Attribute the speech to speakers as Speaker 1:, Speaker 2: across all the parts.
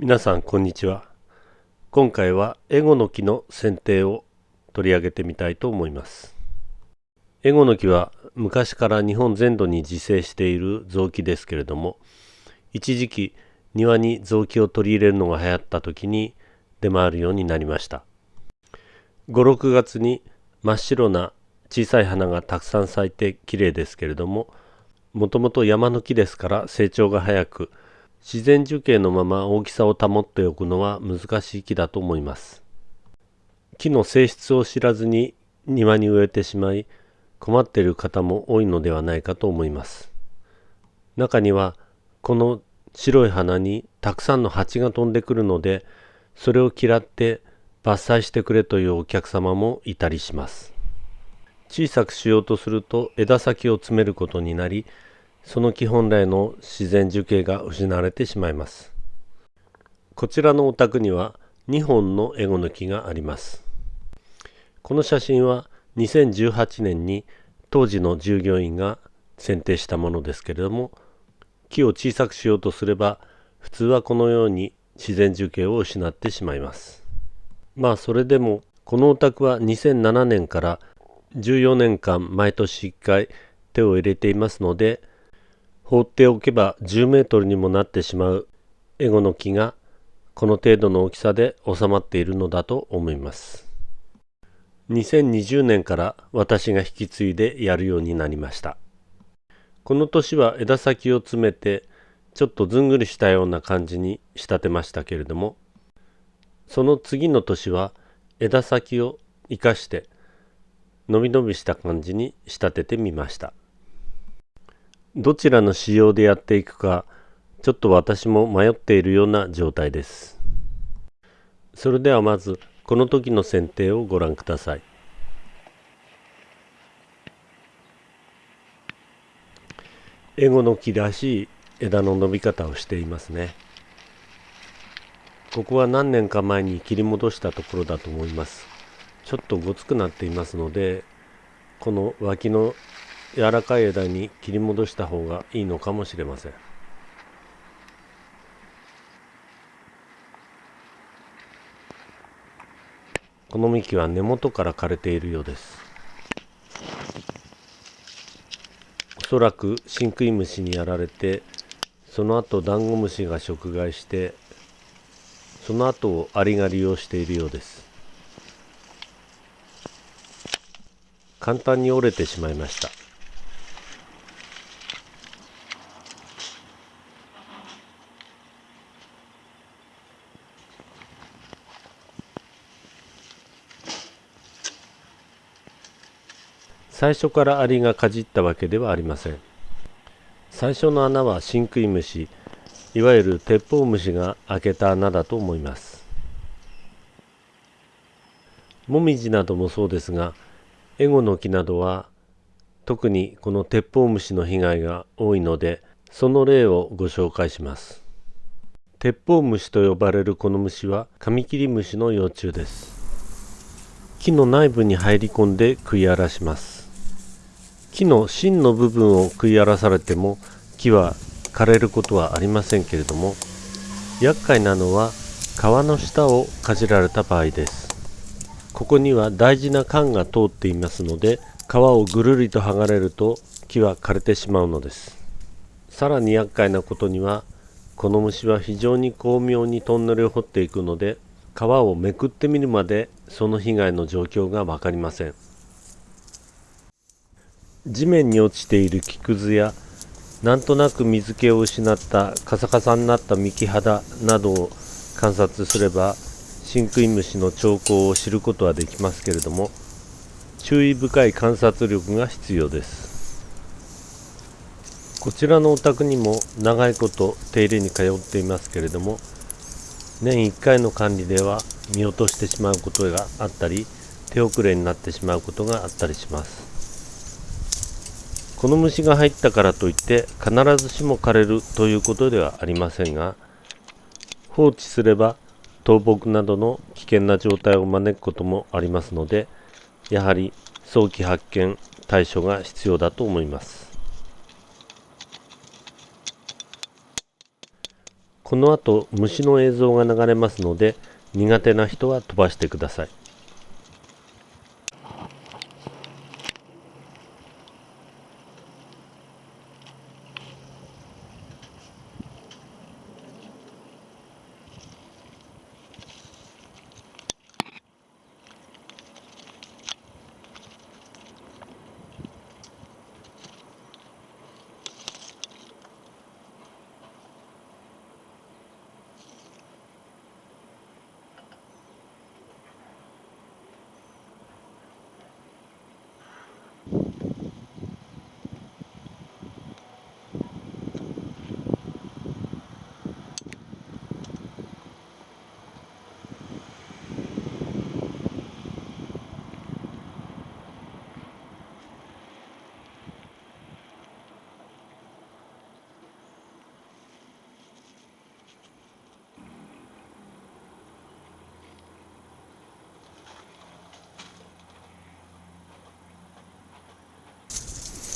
Speaker 1: 皆さんこんにちは。今回はエゴの木の剪定を取り上げてみたいと思います。エゴの木は昔から日本全土に自生している雑木ですけれども一時期庭に雑木を取り入れるのが流行った時に出回るようになりました。56月に真っ白な小さい花がたくさん咲いて綺麗ですけれどももともと山の木ですから成長が早く自然樹形のまま大きさを保っておくのは難しい木だと思います。木の性質を知らずに庭に植えてしまい困っている方も多いのではないかと思います。中にはこの白い花にたくさんの蜂が飛んでくるのでそれを嫌って伐採してくれというお客様もいたりします。小さくしようとすると枝先を詰めることになりその木本来の自然樹形が失われてしまいます。こちらのお宅には2本のエゴの木があります。この写真は2018年に当時の従業員が選定したものですけれども木を小さくしようとすれば普通はこのように自然樹形を失ってしまいます。まあそれでもこのお宅は2007年から14年間毎年1回手を入れていますので放っておけば10メートルにもなってしまう。エゴの木がこの程度の大きさで収まっているのだと思います。2020年から私が引き継いでやるようになりました。この年は枝先を詰めてちょっとずんぐりしたような感じに仕立てましたけれどもその次の年は枝先を生かして伸び伸びした感じに仕立ててみました。どちらの仕様でやっていくかちょっと私も迷っているような状態です。それではまずこの時の剪定をご覧ください。エゴの木らしい枝の伸び方をしていますね。ここは何年か前に切り戻したところだと思います。ちょっとごつくなっていますのでこの脇の柔らかい枝に切り戻した方がいいのかもしれません。この幹は根元から枯れているようです。おそらくシンクイムシにやられてその後ダンゴムシが食害してその後をアリが利用しているようです。簡単に折れてしまいました。最初からアリがかじったわけではありません。最初の穴はシンクイムシいわゆる鉄砲虫が開けた穴だと思います。もみじなどもそうですがエゴの木などは特にこの鉄砲虫の被害が多いのでその例をご紹介します。鉄砲虫と呼ばれるこの虫はカミキリムシの幼虫です。木の内部に入り込んで食い荒らします。木の芯の部分を食い荒らされても木は枯れることはありませんけれども厄介なのは皮の下をかじられた場合です。ここには大事な管が通っていますので皮をぐるりと剥がれると木は枯れてしまうのです。さらに厄介なことにはこの虫は非常に巧妙にトンネルを掘っていくので皮をめくってみるまでその被害の状況が分かりません。地面に落ちている木くずやなんとなく水気を失ったカサカサになった幹肌などを観察すれば真空虫の兆候を知ることはできますけれども注意深い観察力が必要です。こちらのお宅にも長いこと手入れに通っていますけれども年1回の管理では見落としてしまうことがあったり手遅れになってしまうことがあったりします。この虫が入ったからといって必ずしも枯れるということではありませんが放置すれば倒木などの危険な状態を招くこともありますのでやはり早期発見対処が必要だと思います。この後虫の映像が流れますので苦手な人は飛ばしてください。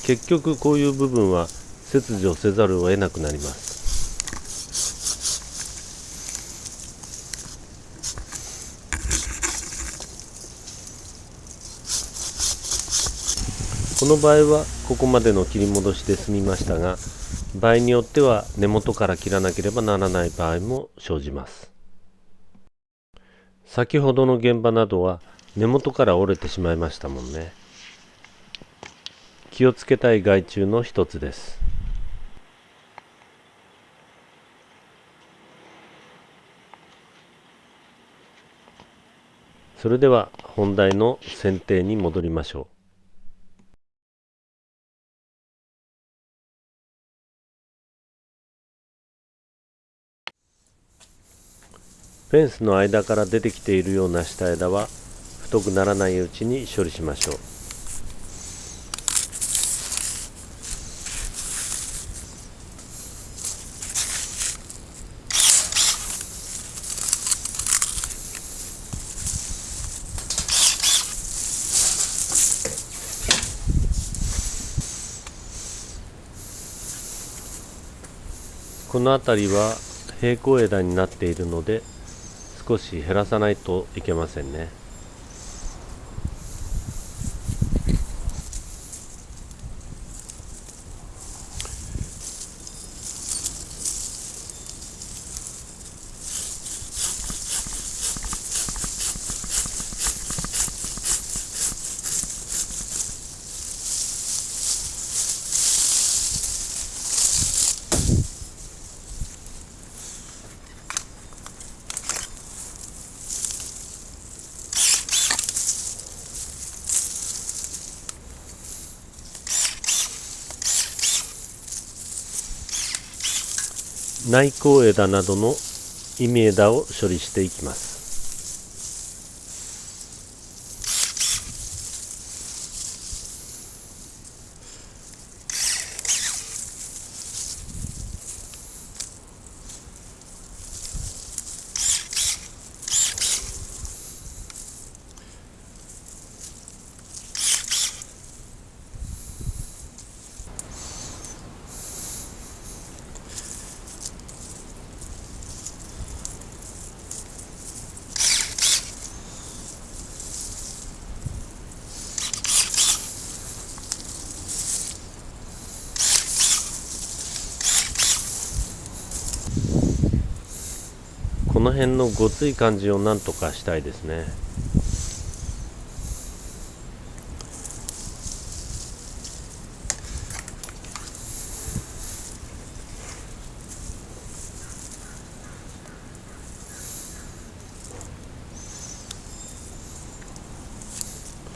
Speaker 1: 結局こういう部分は切除せざるを得なくなります。この場合はここまでの切り戻しで済みましたが場合によっては根元から切らなければならない場合も生じます。先ほどの現場などは根元から折れてしまいましたもんね。気をつけたい害虫の一つです。それでは本題の剪定に戻りましょう。フェンスの間から出てきているような下枝は太くならないうちに処理しましょう。この辺りは平行枝になっているので少し減らさないといけませんね。内向枝などのイミ枝を処理していきます。この辺のごつい感じをなんとかしたいですね。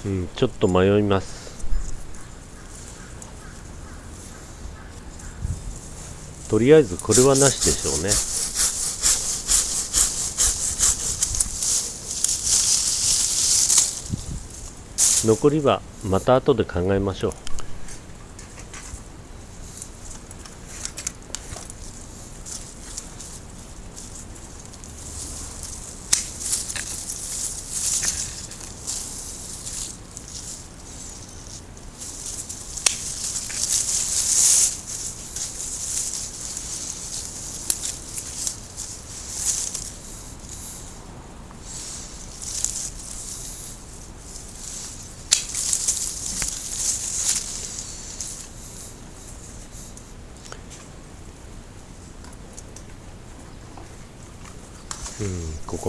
Speaker 1: うん、ちょっと迷います。とりあえずこれはなしでしょうね。残りはまた後で考えましょう。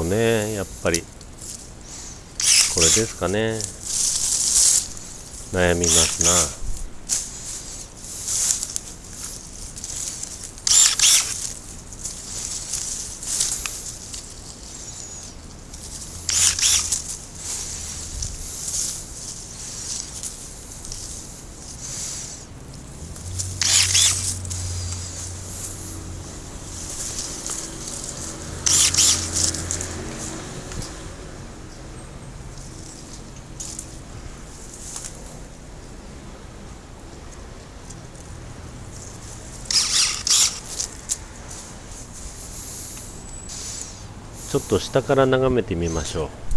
Speaker 1: ねやっぱり。これですかね。悩みますな。っと下から眺めてみましょう。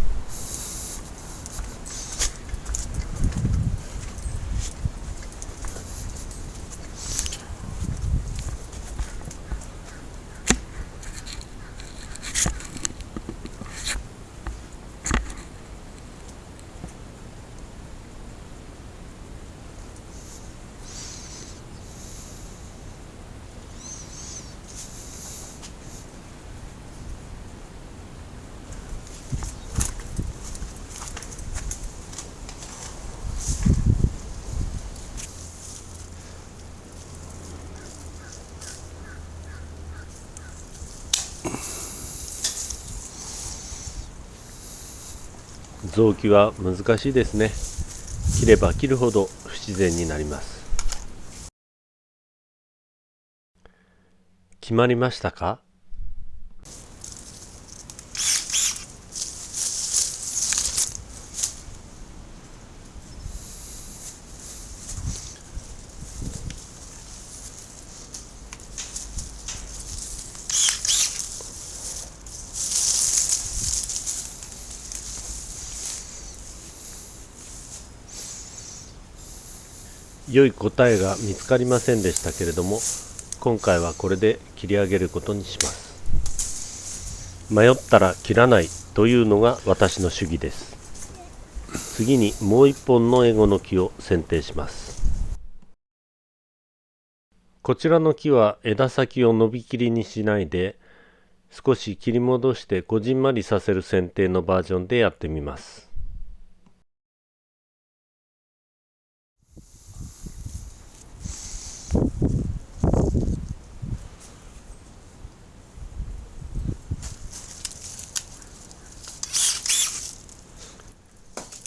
Speaker 1: 臓器は難しいですね。切れば切るほど不自然になります。決まりましたか？良い答えが見つかりませんでしたけれども今回はこれで切り上げることにします。迷ったら切らないというのが私の主義です。次にもう一本のエゴの木を剪定します。こちらの木は枝先を伸びきりにしないで少し切り戻してこじんまりさせる剪定のバージョンでやってみます。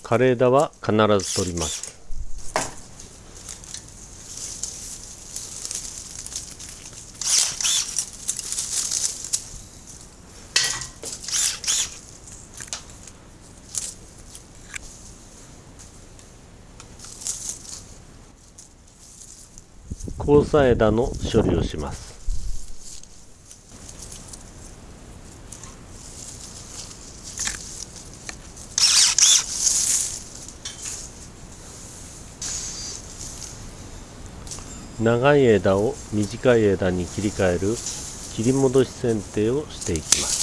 Speaker 1: 枯れ枝は必ず取ります。交差枝の処理をします。長い枝を短い枝に切り替える切り戻し剪定をしていきます。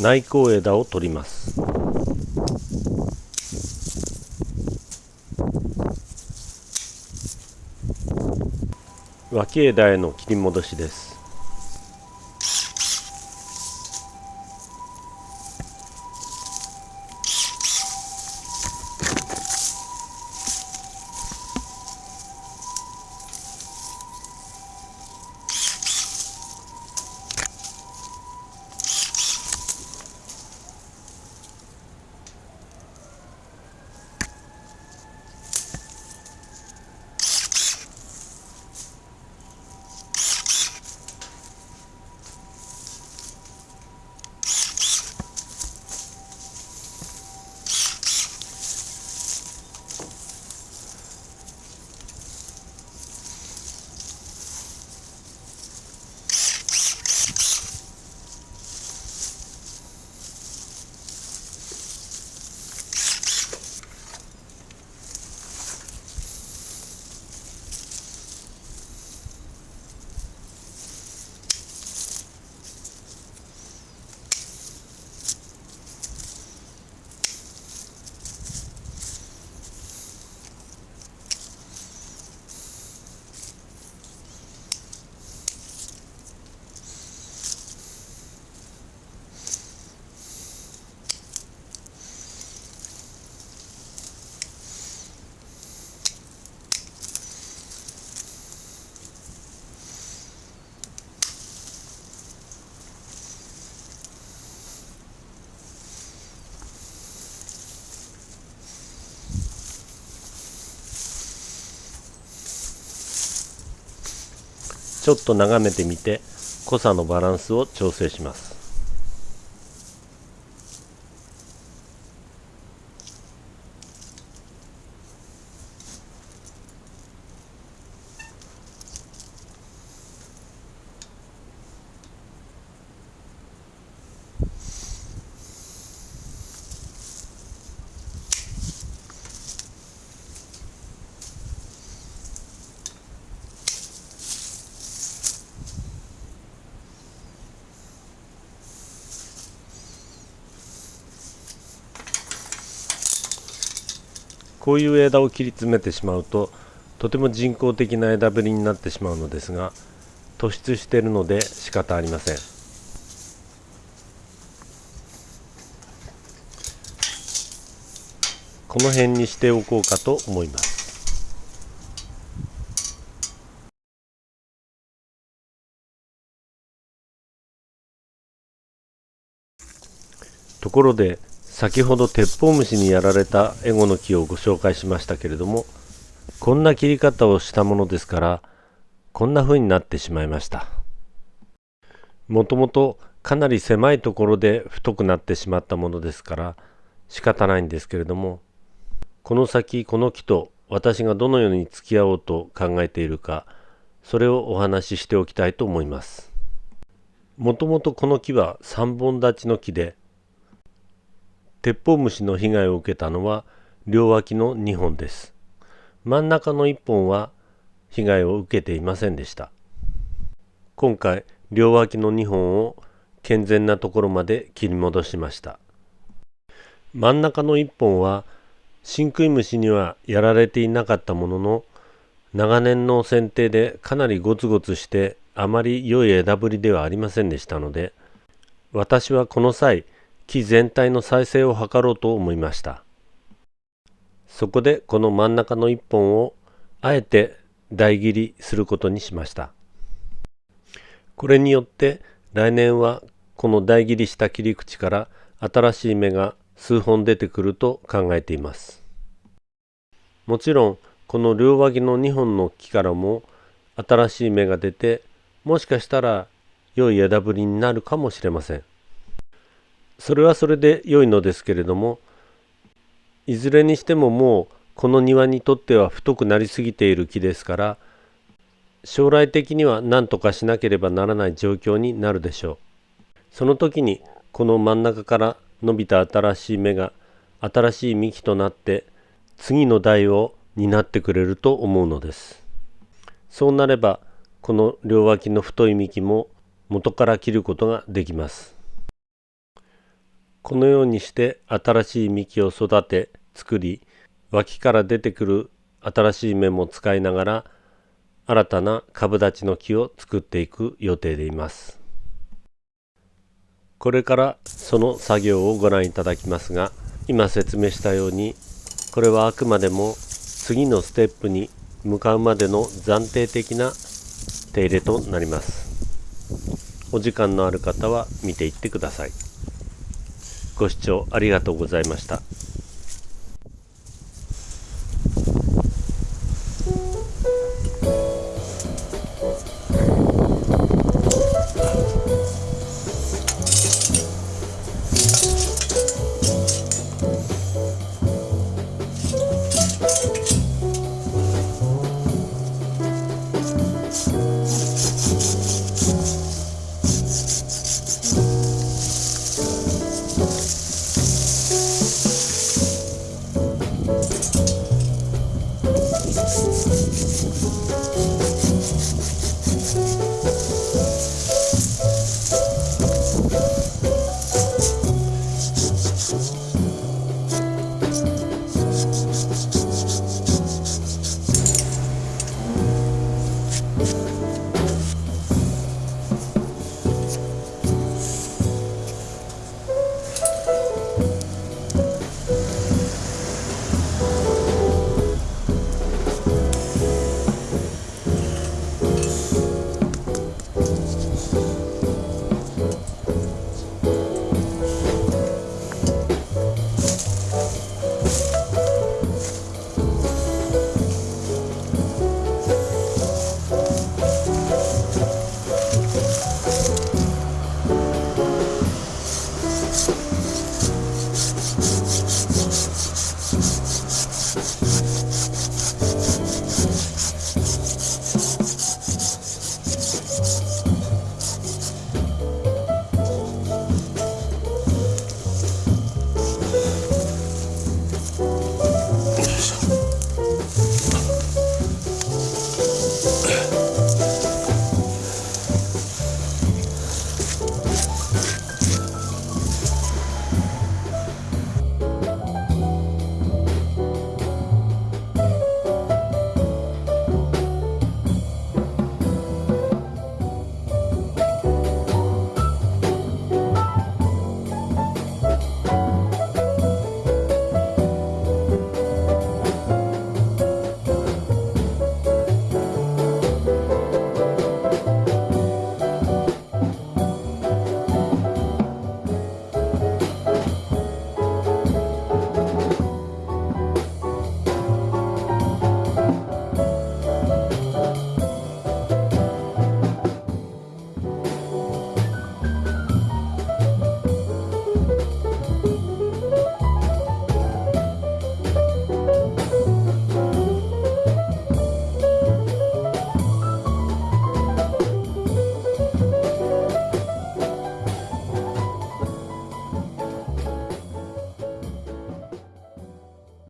Speaker 1: 内向枝を取ります。脇枝への切り戻しです。ちょっと眺めてみて濃さのバランスを調整します。こういう枝を切り詰めてしまうととても人工的な枝ぶりになってしまうのですが突出しているので仕方ありません。この辺にしておこうかと思います。ところで先ほど鉄砲虫にやられたエゴの木をご紹介しましたけれどもこんな切り方をしたものですからこんな風になってしまいました。もともとかなり狭いところで太くなってしまったものですから仕方ないんですけれどもこの先この木と私がどのように付き合おうと考えているかそれをお話ししておきたいと思います。もともとこの木は3本立ちの木で鉄砲虫の被害を受けたのは両脇の2本です。真ん中の1本は被害を受けていませんでした。今回両脇の2本を健全なところまで切り戻しました。真ん中の1本は真食い虫にはやられていなかったものの長年の剪定でかなりゴツゴツしてあまり良い枝ぶりではありませんでしたので私はこの際木全体の再生を図ろうと思いました。そこでこの真ん中の1本をあえて台切りすることにしました。これによって来年はこの台切りした切り口から新しい芽が数本出てくると考えています。もちろんこの両脇の2本の木からも新しい芽が出てもしかしたら良い枝ぶりになるかもしれません。それはそれで良いのですけれどもいずれにしてももうこの庭にとっては太くなりすぎている木ですから将来的には何とかしなければならない状況になるでしょう。その時にこの真ん中から伸びた新しい芽が新しい幹となって次の代を担ってくれると思うのです。そうなればこの両脇の太い幹も元から切ることができます。このようにして新しい幹を育て作り脇から出てくる新しい芽も使いながら新たな株立ちの木を作っていく予定でいます。これからその作業をご覧いただきますが今説明したようにこれはあくまでも次のステップに向かうまでの暫定的な手入れとなります。お時間のある方は見ていってください。ご視聴ありがとうございました。